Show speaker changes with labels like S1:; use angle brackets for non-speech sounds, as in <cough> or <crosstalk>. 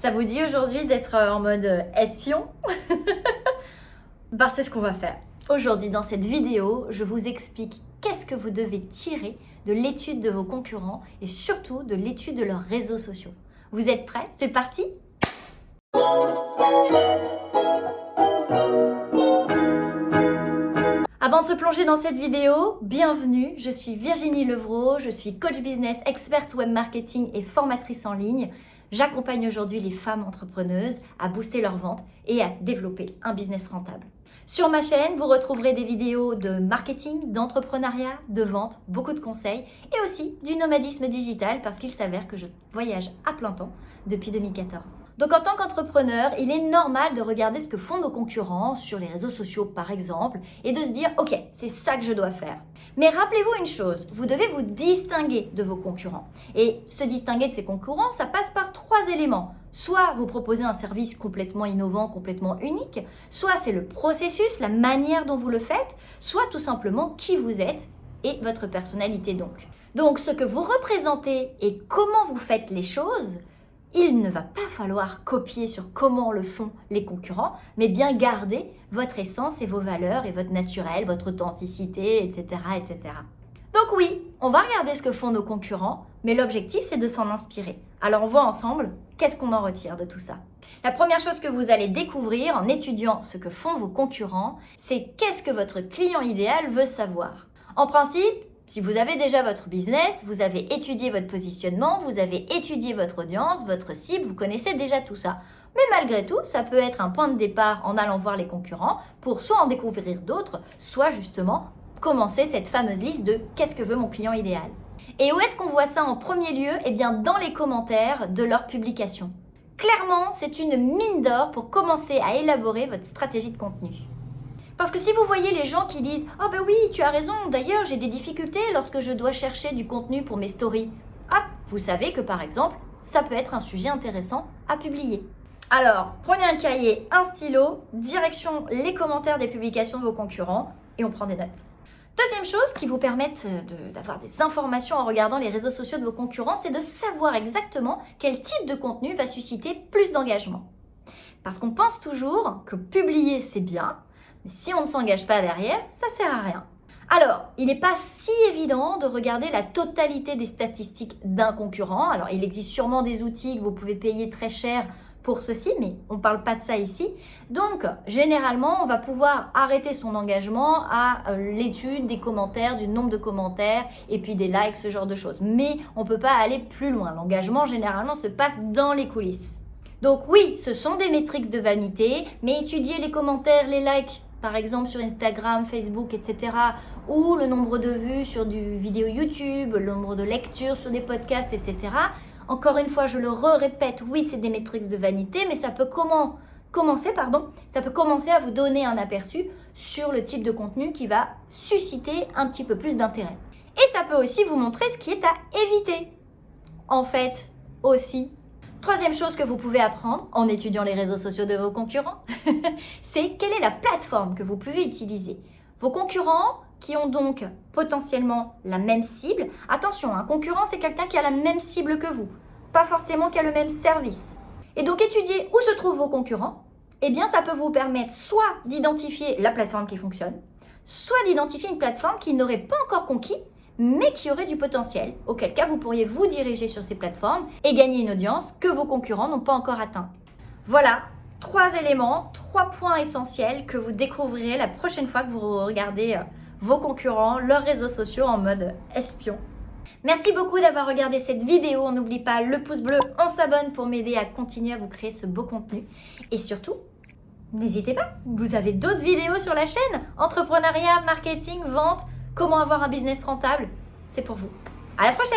S1: Ça vous dit aujourd'hui d'être euh, en mode euh, espion <laughs> Bah c'est ce qu'on va faire. Aujourd'hui dans cette vidéo, je vous explique qu'est-ce que vous devez tirer de l'étude de vos concurrents et surtout de l'étude de leurs réseaux sociaux. Vous êtes prêts? C'est parti Avant de se plonger dans cette vidéo, bienvenue, je suis Virginie Levrault, je suis coach business, experte web marketing et formatrice en ligne. J'accompagne aujourd'hui les femmes entrepreneuses à booster leur vente et à développer un business rentable. Sur ma chaîne, vous retrouverez des vidéos de marketing, d'entrepreneuriat, de vente, beaucoup de conseils et aussi du nomadisme digital parce qu'il s'avère que je voyage à plein temps depuis 2014. Donc en tant qu'entrepreneur, il est normal de regarder ce que font nos concurrents sur les réseaux sociaux par exemple et de se dire ok, c'est ça que je dois faire. Mais rappelez-vous une chose, vous devez vous distinguer de vos concurrents. Et se distinguer de ces concurrents, ça passe par trois éléments. Soit vous proposez un service complètement innovant, complètement unique, soit c'est le processus, la manière dont vous le faites, soit tout simplement qui vous êtes et votre personnalité donc. Donc ce que vous représentez et comment vous faites les choses, il ne va pas falloir copier sur comment le font les concurrents, mais bien garder votre essence et vos valeurs et votre naturel, votre authenticité, etc. etc. Donc oui, on va regarder ce que font nos concurrents, mais l'objectif c'est de s'en inspirer. Alors on voit ensemble qu'est-ce qu'on en retire de tout ça? La première chose que vous allez découvrir en étudiant ce que font vos concurrents, c'est qu'est-ce que votre client idéal veut savoir. En principe, si vous avez déjà votre business, vous avez étudié votre positionnement, vous avez étudié votre audience, votre cible, vous connaissez déjà tout ça. Mais malgré tout, ça peut être un point de départ en allant voir les concurrents pour soit en découvrir d'autres, soit justement commencer cette fameuse liste de qu'est-ce que veut mon client idéal? Et où est-ce qu'on voit ça en premier lieu? Eh bien dans les commentaires de leur publication. Clairement, c'est une mine d'or pour commencer à élaborer votre stratégie de contenu. Parce que si vous voyez les gens qui disent « Oh ben oui, tu as raison, d'ailleurs j'ai des difficultés lorsque je dois chercher du contenu pour mes stories. » Hop, vous savez que par exemple, ça peut être un sujet intéressant à publier. Alors, prenez un cahier, un stylo, direction les commentaires des publications de vos concurrents et on prend des notes. Deuxième chose qui vous permettent d'avoir des informations en regardant les réseaux sociaux de vos concurrents, c'est de savoir exactement quel type de contenu va susciter plus d'engagement. Parce qu'on pense toujours que publier c'est bien, si on ne s'engage pas derrière, ça sert à rien. Alors, il n'est pas si évident de regarder la totalité des statistiques d'un concurrent. Alors, il existe sûrement des outils que vous pouvez payer très cher pour ceci, mais on ne parle pas de ça ici. Donc, généralement, on va pouvoir arrêter son engagement à euh, l'étude des commentaires, du nombre de commentaires et puis des likes, ce genre de choses. Mais on ne peut pas aller plus loin. L'engagement, généralement, se passe dans les coulisses. Donc oui, ce sont des métriques de vanité, mais étudier les commentaires, les likes, par exemple sur Instagram, Facebook, etc. ou le nombre de vues sur du vidéo YouTube, le nombre de lectures sur des podcasts, etc. Encore une fois, je le répète, oui, c'est des métriques de vanité, mais ça peut comment commencer, pardon, ça peut commencer à vous donner un aperçu sur le type de contenu qui va susciter un petit peu plus d'intérêt. Et ça peut aussi vous montrer ce qui est à éviter. En fait, aussi, Troisième chose que vous pouvez apprendre en étudiant les réseaux sociaux de vos concurrents, <laughs> c'est quelle est la plateforme que vous pouvez utiliser. Vos concurrents qui ont donc potentiellement la même cible. Attention, un concurrent, c'est quelqu'un qui a la même cible que vous, pas forcément qui a le même service. Et donc, étudier où se trouvent vos concurrents, eh bien, ça peut vous permettre soit d'identifier la plateforme qui fonctionne, soit d'identifier une plateforme qui n'aurait pas encore conquis mais qui aurait du potentiel, auquel cas vous pourriez vous diriger sur ces plateformes et gagner une audience que vos concurrents n'ont pas encore atteint. Voilà, trois éléments, trois points essentiels que vous découvrirez la prochaine fois que vous regardez euh, vos concurrents, leurs réseaux sociaux en mode espion. Merci beaucoup d'avoir regardé cette vidéo. On n'oublie pas le pouce bleu, on s'abonne pour m'aider à continuer à vous créer ce beau contenu. Et surtout, n'hésitez pas, vous avez d'autres vidéos sur la chaîne. Entrepreneuriat, marketing, vente, Comment avoir un business rentable? C'est pour vous. À la prochaine